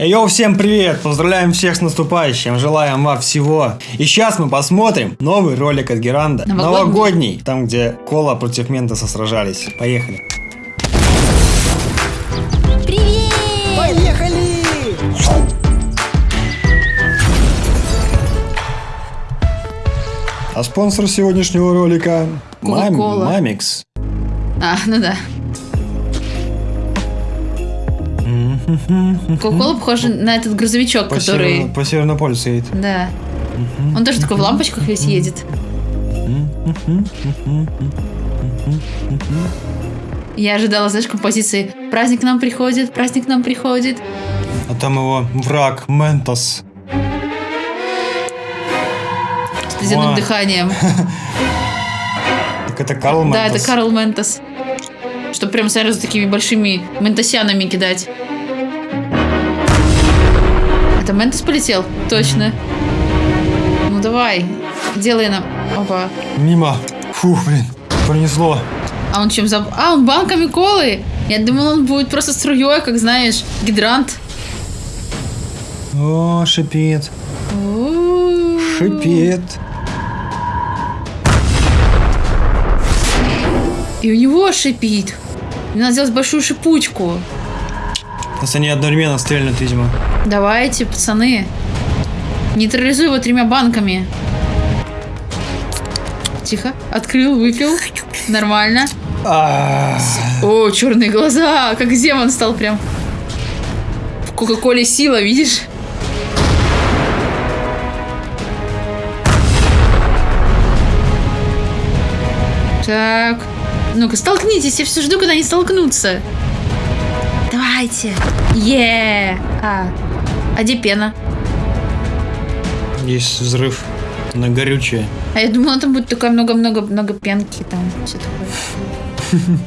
Йоу, всем привет! Поздравляем всех с наступающим, желаем вам всего. И сейчас мы посмотрим новый ролик от Геранда. Новогодний. Новогодний, там где Кола против Ментоса сражались. Поехали. Привет! Поехали! А спонсор сегодняшнего ролика Мам-. Мамикс. А, ну да. Кока-кола похожа на этот грузовичок, По, который... северу- по Северному полюсу едет. Да. Он тоже такой в лампочках весь едет. Я ожидала, знаешь, композиции «Праздник к нам приходит, праздник к нам приходит». А там его враг Ментос. С ледяным Ва. дыханием. Так это Карл Ментос. Да, это Карл Ментос. Чтобы прям сразу такими большими ментосянами кидать. Ментос полетел? Точно. Ну давай, делай нам. Опа. Мимо. Фух, блин, пронесло. А он чем заб... А, он банками колы. Я думал, он будет просто струей, как знаешь, гидрант. О, шипит. Шипит. И у него шипит. Мне надо сделать большую шипучку. Сейчас они одновременно стрельнут, видимо. Давайте, пацаны. Нейтрализуй его тремя банками. Тихо. Открыл, выпил. Нормально. А, О, черные глаза. Как Земан стал прям. В Кока-Коле сила, видишь? Так. Ну-ка, столкнитесь. Я все жду, когда они столкнутся. Давайте. Е. А. А где пена? Есть взрыв. На горючее. А я думала, там будет такое много-много-много пенки, там все такое.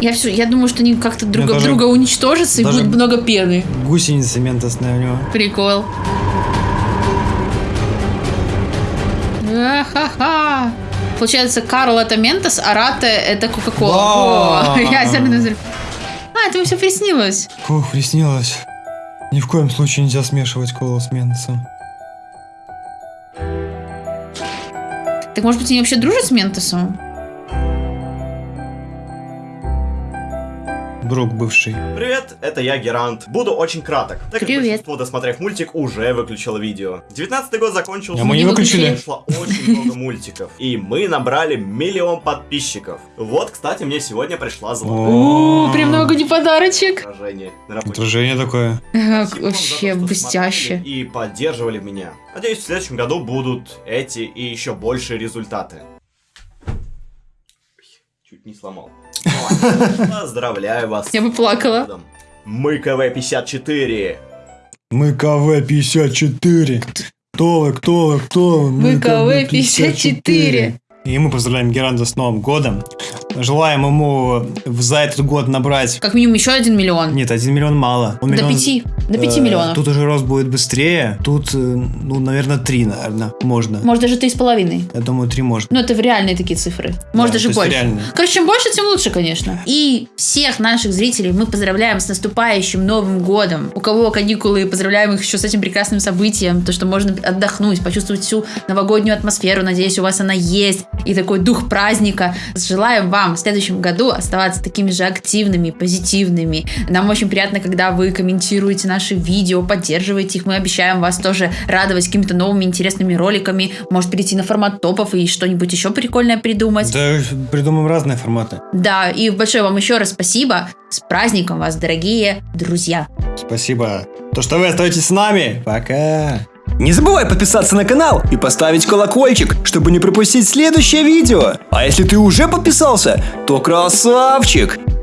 Я все, я думаю, что они как-то друг даже- друга уничтожатся и будет много пены. Гусеница ментосная у него. Прикол. Ха-ха. Получается, Карл это Ментос, а Рате это Кока-Кола. Да. Взрыв. А, это все приснилось. Фух, приснилось. Ни в коем случае нельзя смешивать колу с ментосом. Так может быть они вообще дружат с Ментосом? Друг бывший. Привет, это я Герант. Буду очень краток, так как Привет. большинство, досмотрев мультик, уже выключило видео. 19 год закончился. А мы не выключили. Вышло очень много мультиков. И мы набрали миллион подписчиков. Вот, кстати, мне сегодня пришла золотая О, прям много не подарочек. отражение. Отражение такое. Вообще блестяще. И поддерживали меня. Надеюсь, в следующем году будут эти и еще большие результаты. Чуть не сломал. Поздравляю вас. Я бы плакала. Мы КВ-54. Мы КВ-54. Кто вы, кто вы, кто вы? Мы КВ-54. И мы поздравляем Геранда с Новым годом. Желаем ему за этот год набрать... Как минимум еще один миллион. Нет, один миллион мало. Он До миллион- пяти. До пяти Э, миллионов. Тут уже рост будет быстрее. Тут, э, ну, наверное, три, наверное, можно. Может, даже три с половиной. Я думаю, три можно. Ну, это в реальные такие цифры. Может, Да, даже больше. реальные. Короче, чем больше, тем лучше, конечно. И всех наших зрителей мы поздравляем с наступающим Новым годом. У кого каникулы, поздравляем их еще с этим прекрасным событием. То, что можно отдохнуть, почувствовать всю новогоднюю атмосферу. Надеюсь, у вас она есть. И такой дух праздника. Желаем вам в следующем году оставаться такими же активными, позитивными. Нам очень приятно, когда вы комментируете наши видео, поддерживаете их. Мы обещаем вас тоже радовать какими-то новыми интересными роликами. Может перейти на формат топов и что-нибудь еще прикольное придумать. Да, придумаем разные форматы. Да, и большое вам еще раз спасибо. С праздником вас, дорогие друзья. Спасибо. То, что вы остаетесь с нами. Пока. Не забывай подписаться на канал и поставить колокольчик, чтобы не пропустить следующее видео. А если ты уже подписался, то красавчик!